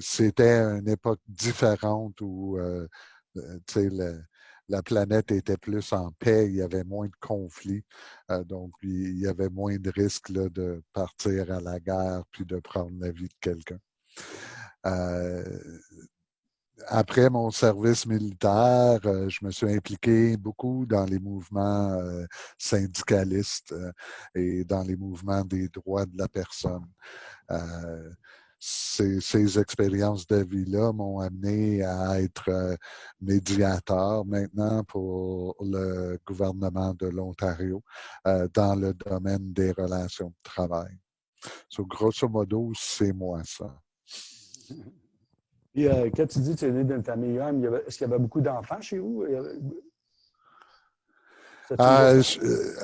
c'était une époque différente où la planète était plus en paix, il y avait moins de conflits, donc il y avait moins de risques de partir à la guerre puis de prendre la vie de quelqu'un après mon service militaire, euh, je me suis impliqué beaucoup dans les mouvements euh, syndicalistes euh, et dans les mouvements des droits de la personne. Ces, ces, expériences de vie-là m'ont amené à être médiateur maintenant pour le gouvernement de l'Ontario dans le domaine des relations de travail. So, grosso modo, c'est moi ça. Puis, euh, quand tu dis que tu es né d'une famille homme, est-ce qu'il y avait beaucoup d'enfants chez vous? Euh,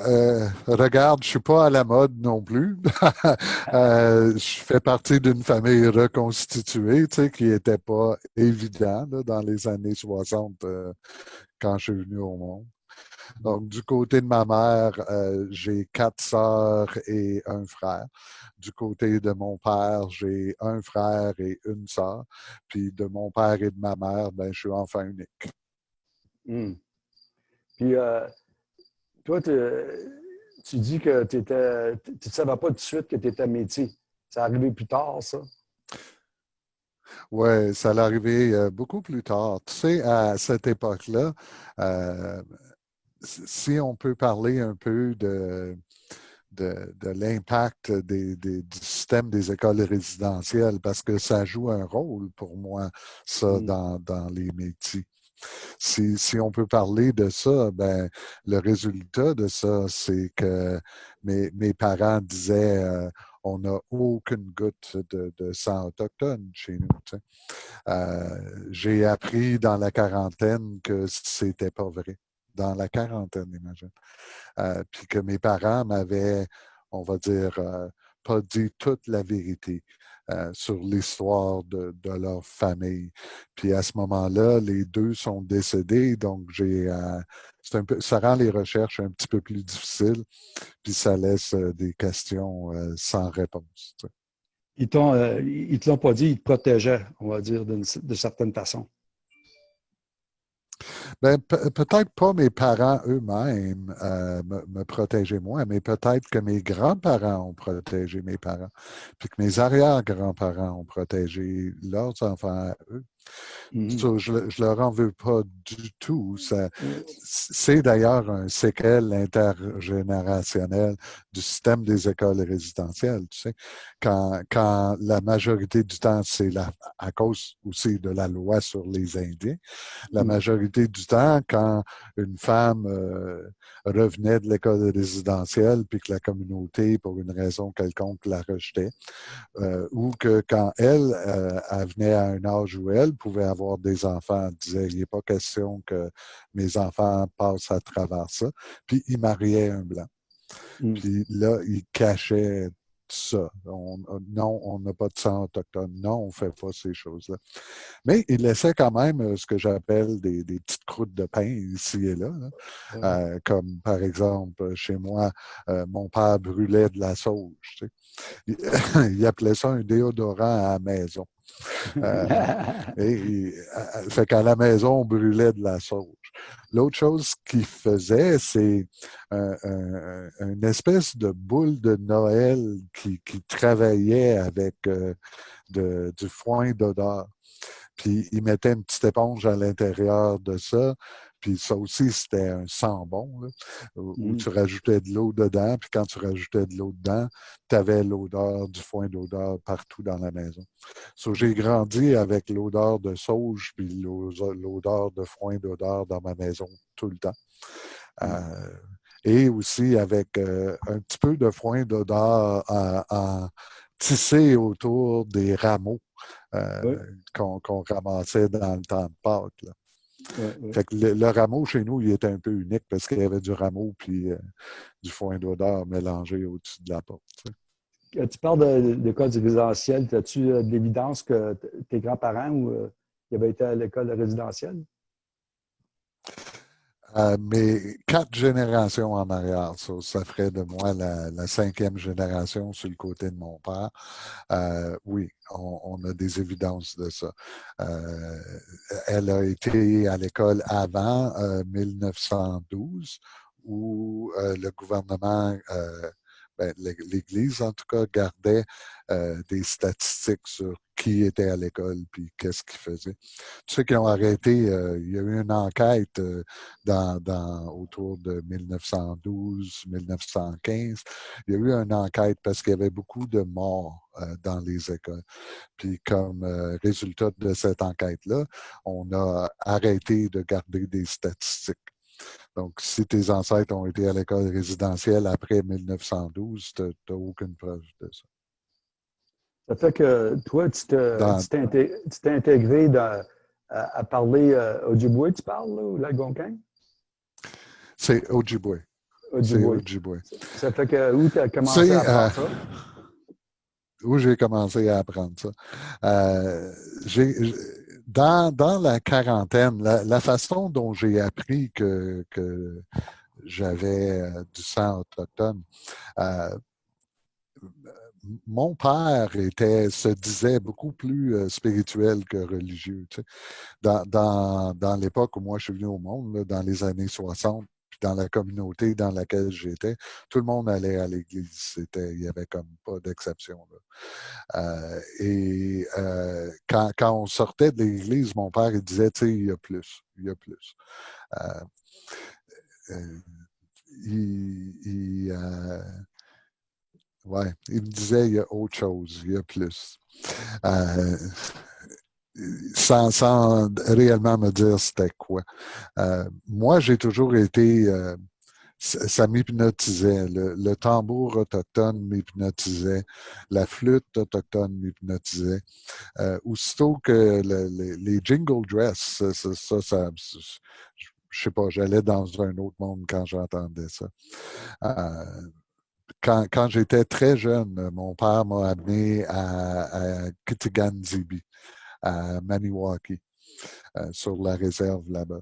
euh, regarde, je ne suis pas à la mode non plus. je fais partie d'une famille reconstituée, tu sais, qui n'était pas évident dans les années 60 quand je suis venu au monde. Donc, du côté de ma mère, j'ai quatre sœurs et un frère. Du côté de mon père, j'ai un frère et une sœur. Puis de mon père et de ma mère, ben, je suis enfant unique. Hmm. Puis euh, toi, tu dis que tu ne savais pas tout de suite que tu étais métier. Ça arrivé plus tard, ça? Oui, ça allait arriver euh, beaucoup plus tard. Tu sais, à cette époque-là, euh, si on peut parler un peu de, de, l'impact du système des écoles résidentielles parce que ça joue un rôle pour moi, ça, mmh. dans, les métiers. Si, on peut parler de ça, ben, le résultat de ça, c'est que mes, parents disaient euh, on n'a aucune goutte de, sang autochtone chez nous. Euh, j'ai appris dans la quarantaine que c'était pas vrai dans la quarantaine, imagine. Euh, puis que mes parents m'avaient, on va dire, euh, pas dit toute la vérité euh, sur l'histoire de, leur famille. Puis à ce moment-là, les deux sont décédés, donc j'ai, un peu, ça rend les recherches un petit peu plus difficiles, puis ça laisse des questions sans réponse. Ils ne te l'ont pas dit, ils te protégeaient, on va dire, de certaines façons. Ben, peut-être pas mes parents eux-mêmes euh, me, protégeaient moi, mais peut-être que mes grands-parents ont protégé mes parents, puis que mes arrière-grands-parents ont protégé leurs enfants eux. Mmh je ne leur en veux pas du tout. Mmh. C'est d'ailleurs un séquel intergénérationnel du système des écoles résidentielles. Tu sais. quand, quand la majorité du temps, c'est à cause aussi de la loi sur les Indiens, la mmh. Majorité du temps, quand une femme euh, revenait de l'école résidentielle puis que la communauté, pour une raison quelconque, la rejetait, euh, ou que quand elle, euh, elle venait à un âge où elle pouvait avoir des enfants, elle disait, il n'est pas question que mes enfants passent à travers ça. Puis il mariait un blanc. Mmh. Puis là, il cachait ça. non, on n'a pas de sang autochtone. Non, on ne fait pas ces choses-là. Mais il laissait quand même euh, ce que j'appelle des, petites croûtes de pain ici et là. Euh, comme par exemple, chez moi, euh, mon père brûlait de la sauge. il appelait ça un déodorant à la maison. Euh, et, fait qu'à la maison, on brûlait de la sauge. L'autre chose qu'il faisait, c'est une espèce de boule de Noël qui, travaillait avec euh, du foin d'odeur. Puis il mettait une petite éponge à l'intérieur de ça, puis ça aussi, c'était un sambon, là, où, mmh. tu rajoutais de l'eau dedans. Puis quand tu rajoutais de l'eau dedans, tu avais l'odeur du foin d'odeur partout dans la maison. So, j'ai grandi avec l'odeur de sauge puis l'odeur de foin d'odeur dans ma maison tout le temps. Mmh. Euh, et aussi avec euh, un petit peu de foin d'odeur à, tisser autour des rameaux euh, qu'on ramassait dans le temps de Pâques. Là. Fait que le, rameau chez nous, il était un peu unique parce qu'il y avait du rameau puis euh, du foin d'odeur mélangé au-dessus de la porte. Tu parles d'école résidentielle. As-tu euh, de l'évidence que tes grands-parents ou, euh, avaient été à l'école résidentielle? Euh, mais quatre générations en arrière, ça, ferait de moi la, cinquième génération sur le côté de mon père. Euh, oui, on, a des évidences de ça. Euh, elle a été à l'école avant 1912, où le gouvernement ben, l'Église, en tout cas, gardait euh, des statistiques sur qui était à l'école puis qu'est-ce qu'ils faisaient. Ceux qui ont arrêté, euh, il y a eu une enquête euh, dans, dans, autour de 1912-1915. Il y a eu une enquête parce qu'il y avait beaucoup de morts dans les écoles. Puis comme résultat de cette enquête-là, on a arrêté de garder des statistiques. Donc, si tes ancêtres ont été à l'école résidentielle après 1912, tu n'as aucune preuve de ça. Ça fait que toi, tu t'es intégré à, parler euh, Ojibwe, tu parles, là, ou l'Algonquin? C'est Ojibwe. Ojibwe. Ça fait que où tu as commencé à apprendre euh, ça? Où j'ai commencé à apprendre ça? Euh, j'ai dans, la quarantaine, la, façon dont j'ai appris que, j'avais euh, du sang autochtone, mon père était, se disait beaucoup plus euh, spirituel que religieux. Dans, dans, l'époque où moi je suis venu au monde, dans les années 60, dans la communauté dans laquelle j'étais, tout le monde allait à l'église. il n'y avait comme pas d'exception. Euh, et euh, quand, on sortait de l'église, mon père il disait, tu sais, il y a plus, il y a plus. Il, ouais, il me disait, il y a autre chose, il y a plus sans, réellement me dire c'était quoi. Euh, moi, j'ai toujours été... Euh, ça m'hypnotisait. Le, tambour autochtone m'hypnotisait. La flûte autochtone m'hypnotisait. Euh, aussitôt que les jingle dress, ça, ça, ça je sais pas, j'allais dans un autre monde quand j'entendais ça. Quand, quand j'étais très jeune, mon père m'a amené à, à Kitigan-Zibi à Maniwaki, euh, sur la réserve là-bas.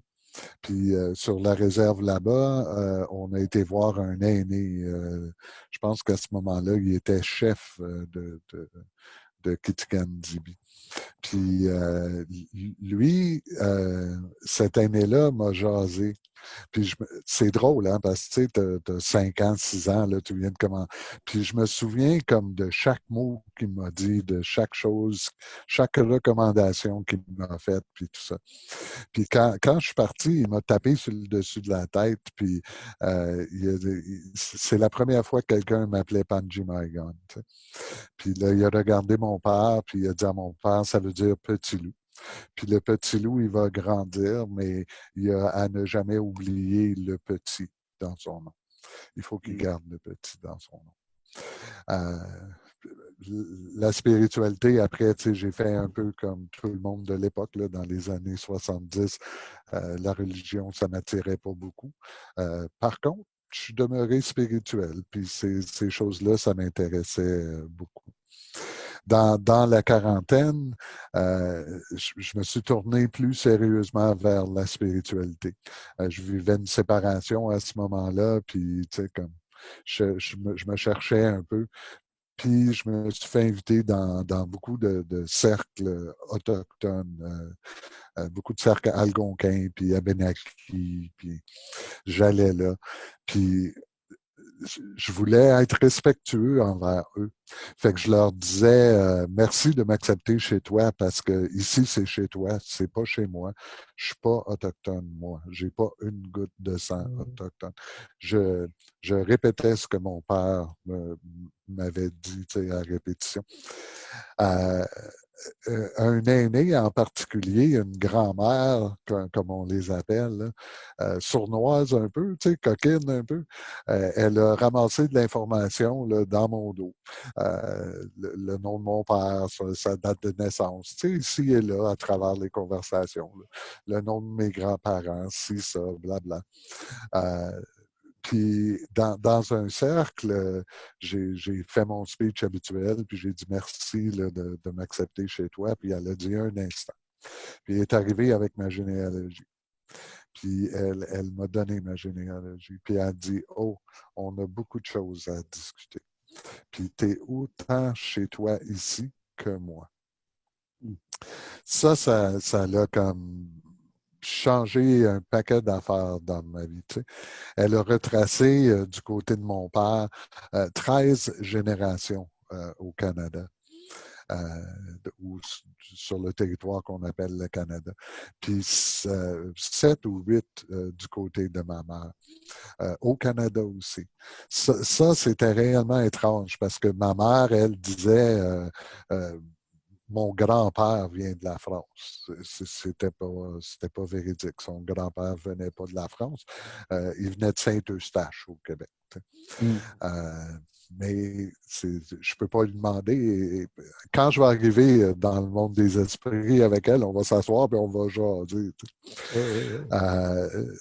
Puis euh, sur la réserve là-bas, euh, on a été voir un aîné. je pense qu'à ce moment-là, il était chef de, de, de Kitigan-Zibi. Puis lui, cet aîné-là m'a jasé puis c'est drôle, hein, parce que tu as, 5 ans, 6 ans, là, tu viens de comment. Puis je me souviens comme de chaque mot qu'il m'a dit, de chaque chose, chaque recommandation qu'il m'a faite, puis tout ça. Puis quand, quand je suis parti, il m'a tapé sur le dessus de la tête, puis euh, c'est la première fois que quelqu'un m'appelait Panji Maigon. Puis là, il a regardé mon père, puis il a dit à mon père, ça veut dire petit loup. Puis le petit loup, il va grandir, mais il a à ne jamais oublier le petit dans son nom. Il faut qu'il mmh. garde le petit dans son nom. Euh, la spiritualité, après, j'ai fait un peu comme tout le monde de l'époque, dans les années 70. Euh, la religion, ça m'attirait pas beaucoup. Euh, par contre, je suis demeuré spirituel, puis ces, ces choses-là, ça m'intéressait beaucoup dans, la quarantaine, euh, je, me suis tourné plus sérieusement vers la spiritualité. Euh, je vivais une séparation à ce moment-là, puis tu sais, comme je, me, cherchais un peu. Puis je me suis fait inviter dans, beaucoup de, cercles autochtones, euh, beaucoup de cercles algonquins, puis Abenaki, puis j'allais là. Puis je voulais être respectueux envers eux. Fait que je leur disais euh, merci de m'accepter chez toi parce que ici c'est chez toi, c'est pas chez moi. Je suis pas autochtone moi, j'ai pas une goutte de sang mmh. autochtone. Je, je répétais ce que mon père m'avait dit à répétition. Euh, euh, un aîné en particulier, une grand-mère, comme, on les appelle, euh, sournoise un peu, tu sais, coquine un peu, euh, elle a ramassé de l'information dans mon dos. Le, nom de mon père, sa, date de naissance, tu sais, ici et là, à travers les conversations. Le nom de mes grands-parents, si, ça, blabla. Puis dans, dans, un cercle, euh, j'ai fait mon speech habituel, puis j'ai dit merci de, de m'accepter chez toi, puis elle a dit un instant. Puis elle est arrivée avec ma généalogie. Puis elle, elle m'a donné ma généalogie. Puis elle a dit, oh, on a beaucoup de choses à discuter. Puis tu es autant chez toi ici que moi. Hmm. Ça, ça, ça l'a comme changé un paquet d'affaires dans ma vie. Elle a retracé euh, du côté de mon père 13 euh, générations euh, au Canada. ou sur le territoire qu'on appelle le Canada. Puis sept ou huit du côté de ma mère. au Canada aussi. Ça, c'était réellement étrange parce que ma mère, elle disait mon grand-père vient de la France. C'était pas, pas véridique. Son grand-père venait pas de la France. Euh, il venait de Saint-Eustache au Québec. Mmh. Euh, mais je ne peux pas lui demander. quand je vais arriver dans le monde des esprits avec elle, on va s'asseoir et on va jaser. Euh,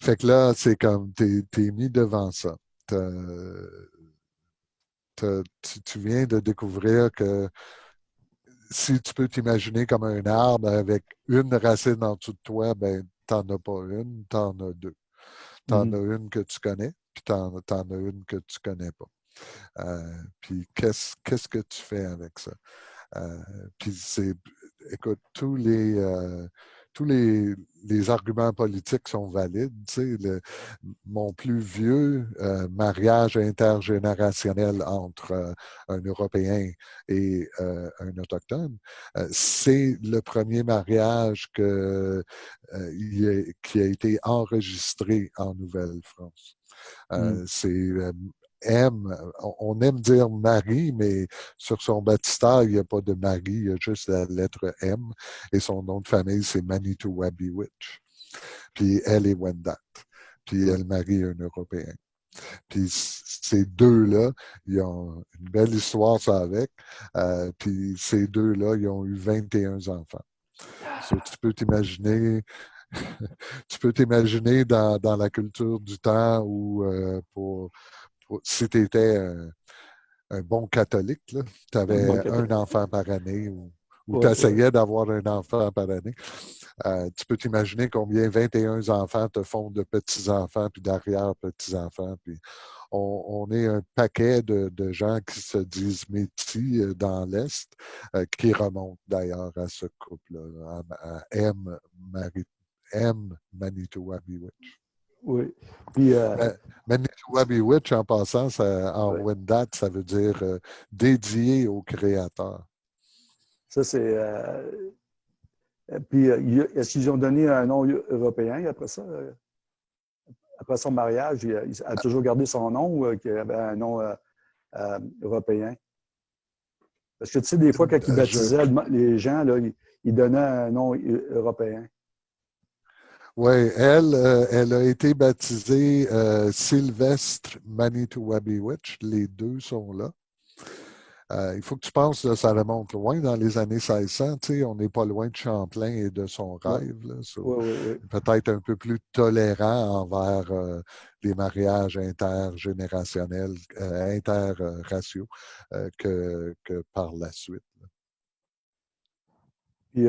fait que là, c'est comme tu es, mis devant ça tu, viens de découvrir que si tu peux t'imaginer comme un arbre avec une racine en dessous de toi, ben, tu n'en as pas une, tu en as deux. Tu en mm-hmm. as une que tu connais, puis tu en, as une que tu ne connais pas. Euh, puis qu'est-ce que tu fais avec ça? Euh, puis c'est, écoute, tous les, euh, tous les, arguments politiques sont valides. mon plus vieux euh, mariage intergénérationnel entre euh, un Européen et euh, un Autochtone, c'est le premier mariage que, qui a été enregistré en Nouvelle-France. Mmh. C'est aime, on aime dire Marie, mais sur son baptistère, il n'y a pas de Marie, il y a juste la lettre M. Et son nom de famille, c'est Manitou Witch. Puis elle est Wendat. Puis elle marie un Européen. Puis ces deux-là, ils ont une belle histoire ça avec. Euh, puis ces deux-là, ils ont eu 21 enfants. tu peux t'imaginer tu peux t'imaginer dans, dans, la culture du temps où euh, pour si tu étais un, bon catholique, tu avais un, enfant par année ou, tu essayais d'avoir un enfant par année. Euh, tu peux t'imaginer combien 21 enfants te font de petits-enfants puis d'arrière-petits-enfants. Puis on, est un paquet de, gens qui se disent métis euh, dans l'Est, euh, qui remontent d'ailleurs à ce couple-là, à, M. Marie, M. Manitou oui. Puis, euh, Witch, en passant, en Wendat, ça veut dire euh, dédié au Créateur. Ça, c'est. Euh, puis, est-ce qu'ils ont donné un nom européen après ça? Après son mariage, il a, toujours gardé son nom ou qu'il avait un nom européen? Parce que tu sais, des fois, quand il baptisait les gens, là, il donnait un nom européen. Oui, elle, euh, elle a été baptisée euh, Sylvestre Manitowabiwitch. Les deux sont là. Euh, il faut que tu penses, que ça remonte loin dans les années 1600. on n'est pas loin de Champlain et de son rêve. Peut-être un peu plus tolérant envers les mariages intergénérationnels, interraciaux que, que, par la suite. Puis,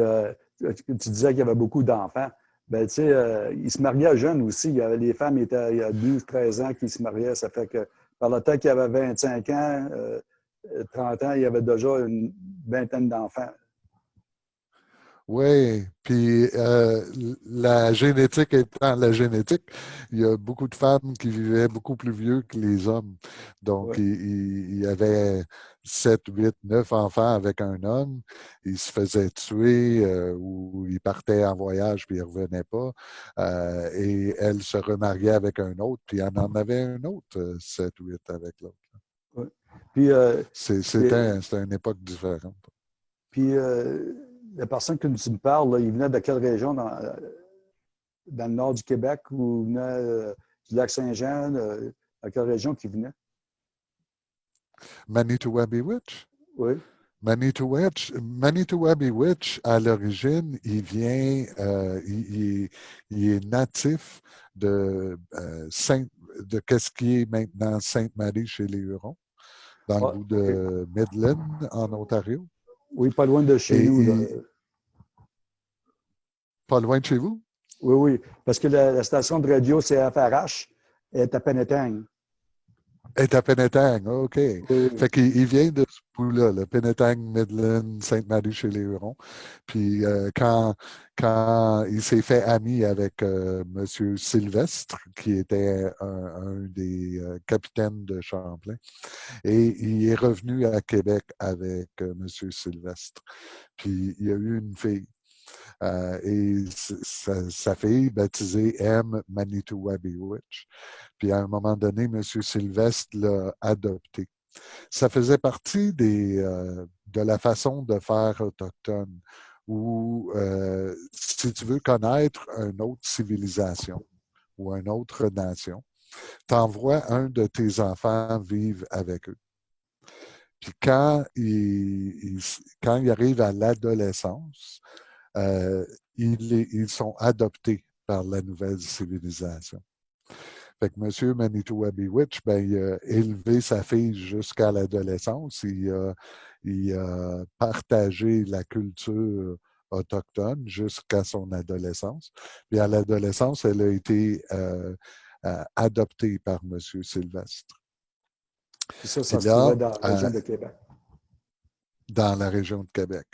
tu disais qu'il y avait beaucoup d'enfants ben, tu sais, euh, ils se mariaient jeunes aussi. Il y avait, les femmes étaient, il y a 12, 13 ans qui se mariaient. Ça fait que par le temps qu'il avait 25 ans, 30 euh, ans, il y avait déjà une vingtaine d'enfants. Oui, puis euh, la génétique étant la génétique, il y a beaucoup de femmes qui vivaient beaucoup plus vieux que les hommes. Donc, il, y avait 7, 8, 9 enfants avec un homme. Ils se faisaient tuer euh, ou ils partaient en voyage puis ils ne revenaient pas. Euh, et elle se remariait avec un autre, puis elle en avait un autre, 7 ou 8 avec l'autre. Puis C'était une époque différente. Puis la personne que tu me parles, il venait de quelle région dans, le nord du Québec ou venait euh, du lac Saint-Jean? Euh, quelle région qu'il venait? Manitowabiwitch? Oui. Manitowabiwitch, à l'origine, il vient, euh, il, est natif de Saint, de qu'est-ce qui est maintenant Sainte-Marie chez les Hurons, dans le ah, bout de Midland, en Ontario. Oui, pas loin de chez nous. Pas loin de chez vous? Oui, oui. Parce que la, station de radio CFRH est à Penetang. Est à Penetang, OK. Fait qu'il vient de ce bout-là, le Penetang, Midland, Sainte-Marie chez les Hurons. Puis euh, quand, quand il s'est fait ami avec euh, M. Sylvestre, qui était un, des euh, capitaines de Champlain, et il est revenu à Québec avec M. Sylvestre. Puis il y a eu une fille. Et sa, fille, baptisée M. Manitou Witch. Puis à un moment donné, M. Sylvestre l'a adopté. Ça faisait partie des, euh, de la façon de faire autochtone, où euh, si tu veux connaître une autre civilisation ou une autre nation, t'envoies un de tes enfants vivre avec eux. Puis quand ils, quand ils arrivent à l'adolescence, euh, ils, ils sont adoptés par la nouvelle civilisation. Fait que M. Manitou Witch, ben, il a élevé sa fille jusqu'à l'adolescence. Il a, il a partagé la culture autochtone jusqu'à son adolescence. Puis à l'adolescence, elle a été euh, euh, adoptée par M. Sylvestre. ça, ça se dans la région de Québec dans la région de Québec.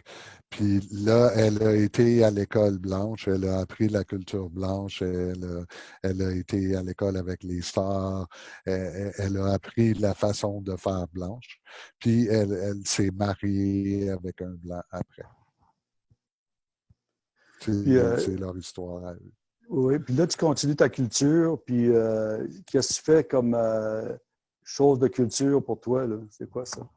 Puis là, elle a été à l'école blanche, elle a appris la culture blanche, elle a, elle a été à l'école avec les stars, elle, a appris la façon de faire blanche, puis elle, elle s'est mariée avec un blanc après. Euh, c'est leur histoire à eux. Oui, puis là, tu continues ta culture, puis euh, qu'est-ce que tu fais comme euh, chose de culture pour toi? C'est quoi ça?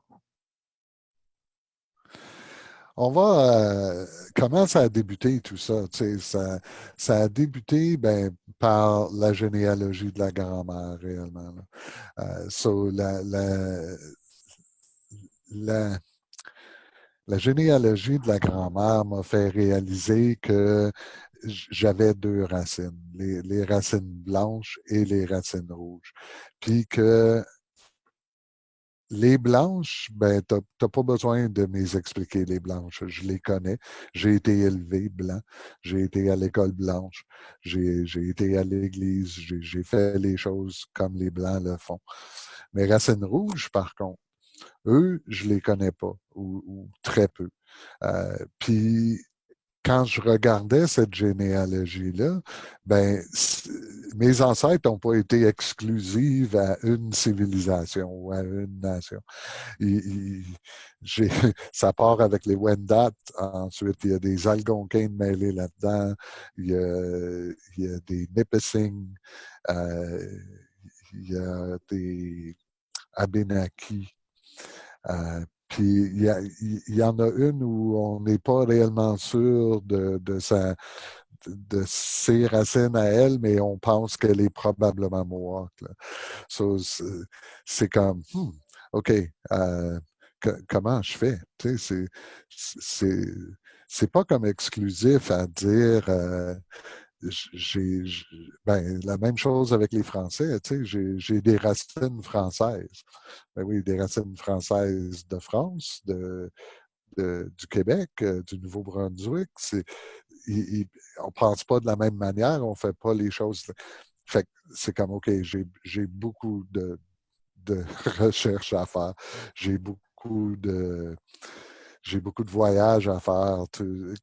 On va. Euh, comment ça a débuté tout ça? Ça, ça a débuté ben, par la généalogie de la grand-mère, réellement. Euh, la, la, la, généalogie de la grand-mère m'a fait réaliser que j'avais deux racines, les, les, racines blanches et les racines rouges. Puis que les blanches, ben, tu n'as pas besoin de m'expliquer les blanches. Je les connais. J'ai été élevé blanc. J'ai été à l'école blanche. J'ai été à l'église. J'ai fait les choses comme les blancs le font. Mais racines rouges, par contre, eux, je les connais pas ou, très peu. Euh, puis quand je regardais cette généalogie-là, ben, mes ancêtres n'ont pas été exclusifs à une civilisation ou à une nation. ça part avec les Wendat. Ensuite, il y a des Algonquins mêlés là-dedans. Il, y a, des Nipissing. Euh, il y a des Abenaki. Euh, puis il y, en a une où on n'est pas réellement sûr de, de, sa, de ses racines à elle, mais on pense qu'elle est probablement Mohawk. c'est comme, hmm, OK, euh, comment je fais? C'est pas comme exclusif à dire euh, ben, la même chose avec les Français, tu sais, j'ai des racines françaises. Ben oui, des racines françaises de France, de, du Québec, euh, du Nouveau-Brunswick. on ne pense pas de la même manière, on ne fait pas les choses. Fait c'est comme, OK, j'ai beaucoup de, de recherches à faire. J'ai beaucoup de j'ai beaucoup de voyages à faire.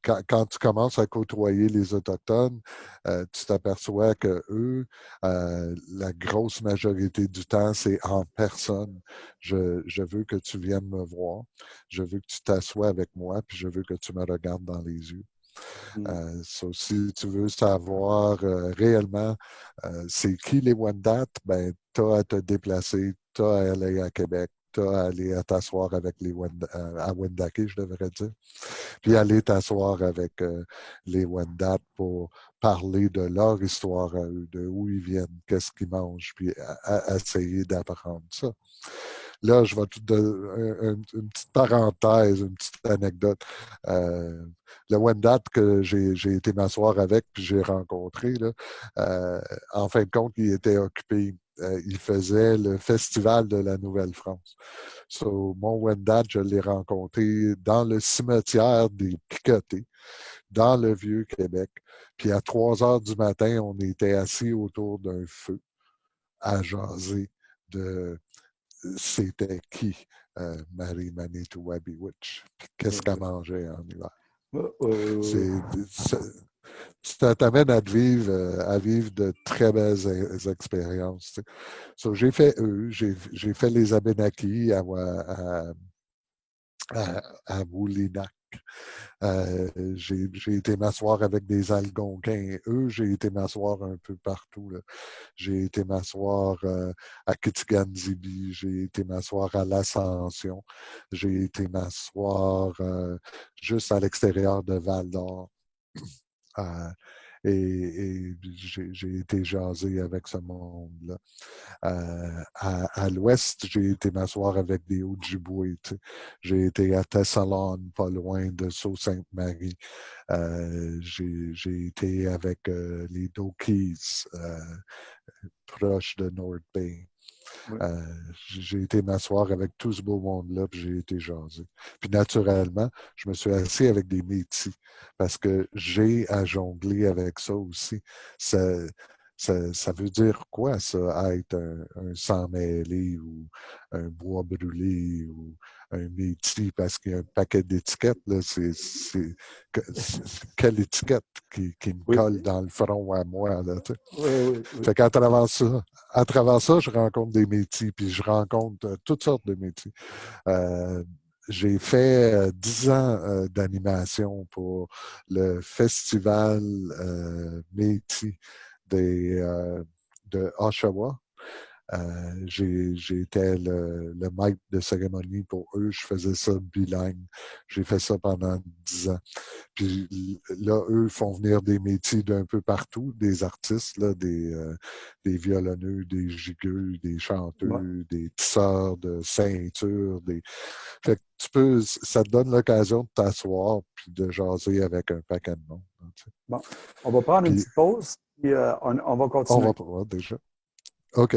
quand, tu commences à côtoyer les Autochtones, euh, tu t'aperçois que eux, euh, la grosse majorité du temps, c'est en personne. Je, je, veux que tu viennes me voir. Je veux que tu t'assoies avec moi, puis je veux que tu me regardes dans les yeux. Mmh. Euh, si tu veux savoir réellement c'est qui les Wendat, ben, tu as à te déplacer, tu as à aller à Québec, à aller t'asseoir avec les euh, à Wendake, je devrais dire. Puis aller t'asseoir avec euh, les Wendat pour parler de leur histoire à eux, de où ils viennent, qu'est-ce qu'ils mangent, puis essayer d'apprendre ça. Là, je vais te donner une, petite parenthèse, une petite anecdote. Euh, le Wendat que j'ai été m'asseoir avec, puis j'ai rencontré, là, en fin de compte, il était occupé euh, il faisait le festival de la Nouvelle-France. So, mon Wendat, je l'ai rencontré dans le cimetière des Picotés, dans le Vieux-Québec. Puis à 3 heures du matin, on était assis autour d'un feu à jaser de c'était qui euh, Marie Manitou Wabby Witch, qu'est-ce qu'elle mangeait en hiver? ça t'amène à vivre, euh, à vivre de très belles expériences. j'ai fait eux, j'ai fait les Abenaki à, à, à, à Moulinac. Euh, j'ai été m'asseoir avec des Algonquins. Eux, j'ai été m'asseoir un peu partout. J'ai été m'asseoir euh, à Kitigan-Zibi, j'ai été m'asseoir à l'Ascension, j'ai été m'asseoir euh, juste à l'extérieur de Val-d'Or. Et, j'ai été jasé avec ce monde-là. Euh, à, l'ouest, j'ai été m'asseoir avec des Ojibwe. J'ai été à Thessalon, pas loin de Sault-Sainte-Marie. Euh, j'ai été avec euh, les Dokis, proches de North Bay. Euh, j'ai été m'asseoir avec tout ce beau monde-là, puis j'ai été jasé. Puis naturellement, je me suis assis avec des métis parce que j'ai à jongler avec ça aussi. Ça, ça, veut dire quoi, ça, être un, sang mêlé ou un bois brûlé ou un métier, parce qu'il y a un paquet d'étiquettes, là, c'est quelle étiquette qui, me colle dans le front à moi, là, tu oui, Fait qu'à travers ça, à travers ça, je rencontre des métiers, puis je rencontre euh, toutes sortes de métiers. Euh, j'ai fait euh, dix ans d'animation pour le festival Métis des, euh, de Oshawa. Euh, été le, le, maître de cérémonie pour eux. Je faisais ça bilingue. J'ai fait ça pendant dix ans. Puis là, eux font venir des métiers d'un peu partout, des artistes, là, des, euh, des violonneux, des gigueux, des chanteux, des tisseurs de ceinture. Des... Fait que tu peux, ça te donne l'occasion de t'asseoir puis de jaser avec un paquet de monde. Bon, on va prendre une petite pause. Puis, euh, on, on, va continuer. On va déjà. OK.